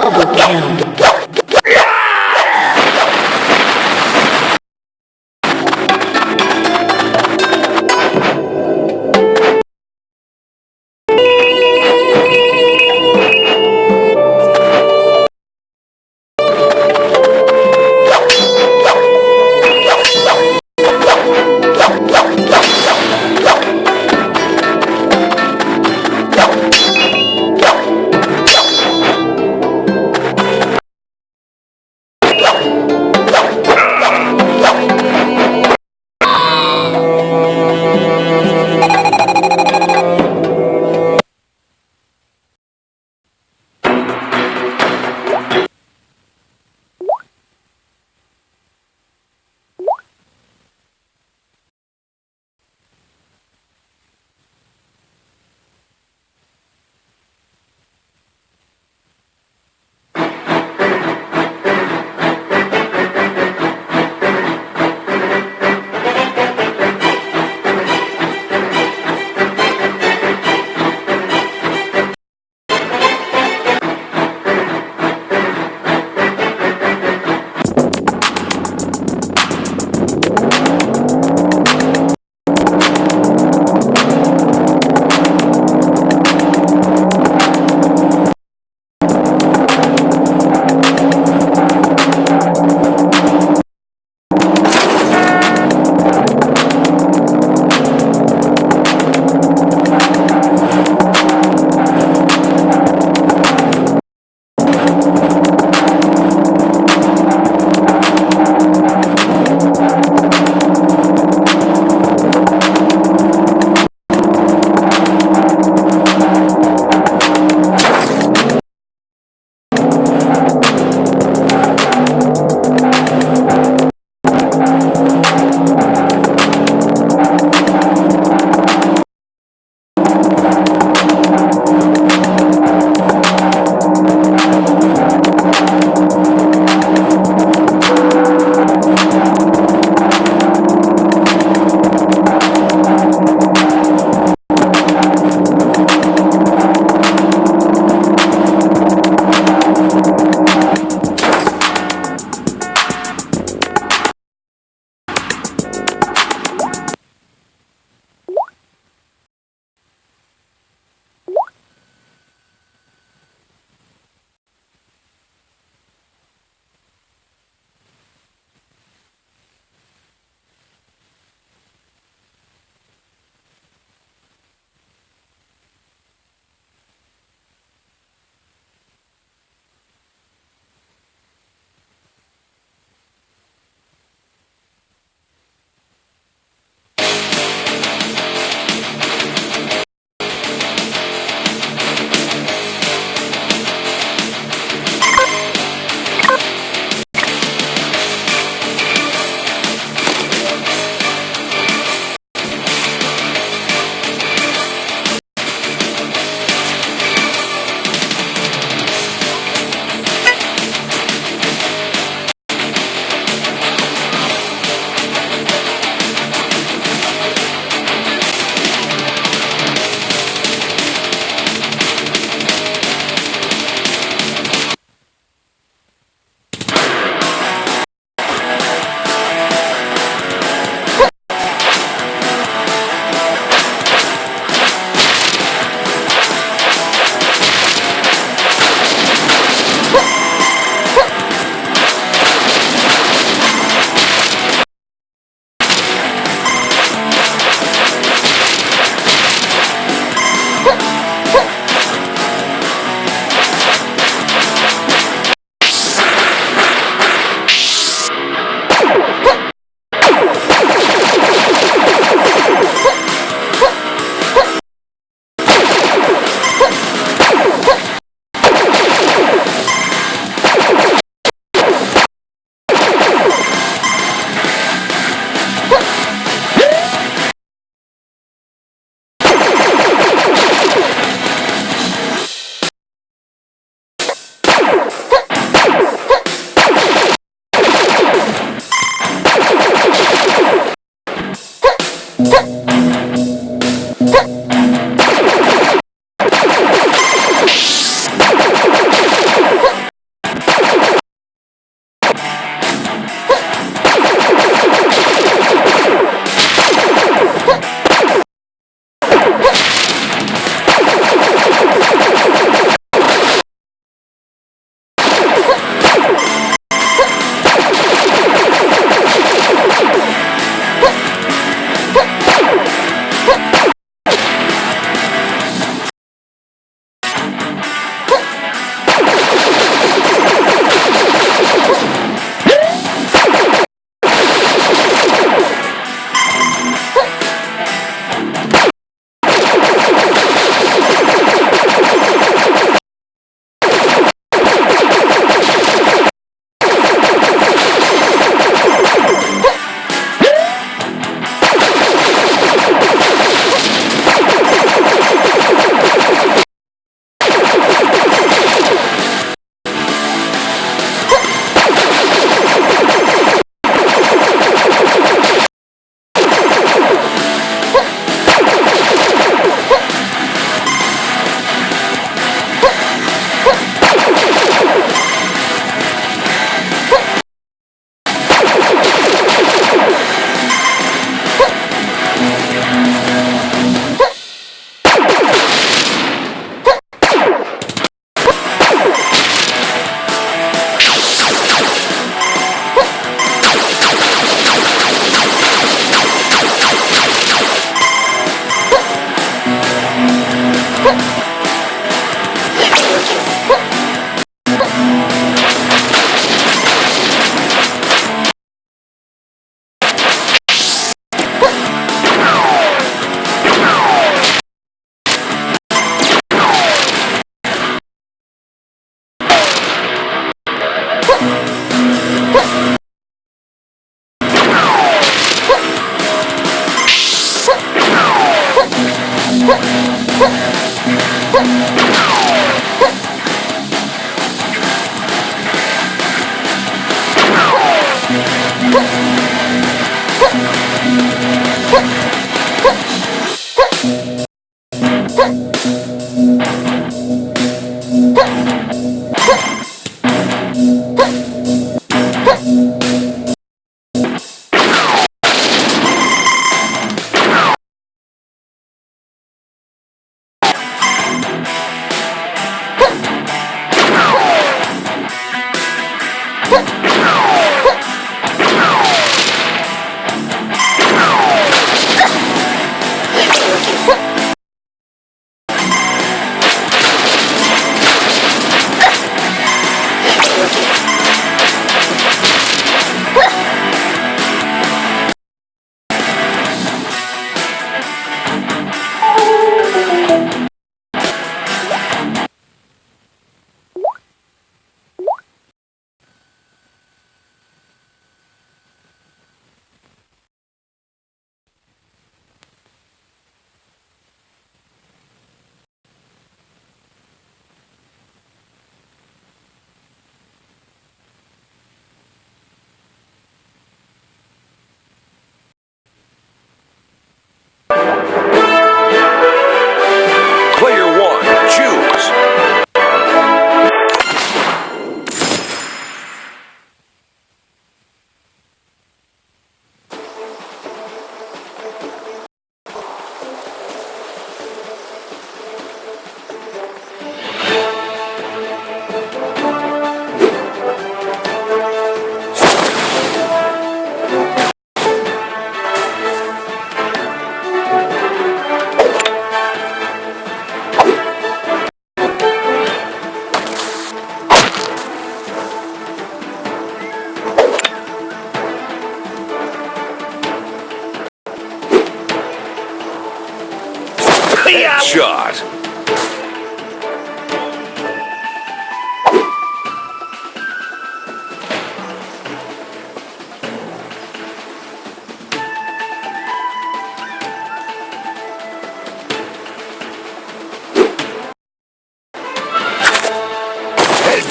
Double count.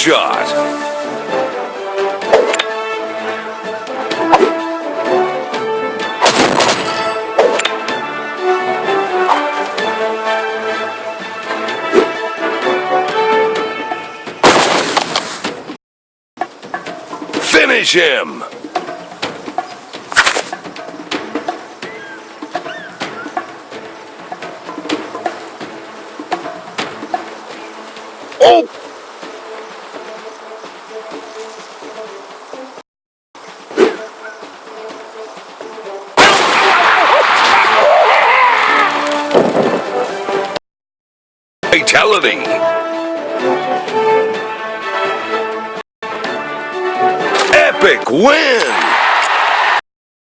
Headshot. Finish him!